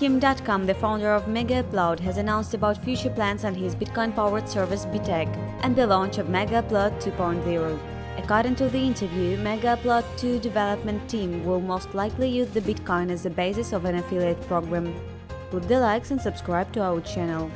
Kim Dotcom, the founder of Megaupload, has announced about future plans on his Bitcoin-powered service Bitcache and the launch of Megaupload 2.0. According to the interview, Megaupload 2 development team will most likely use the Bitcoin as the basis of an affiliate program. Put the likes and subscribe to our channel.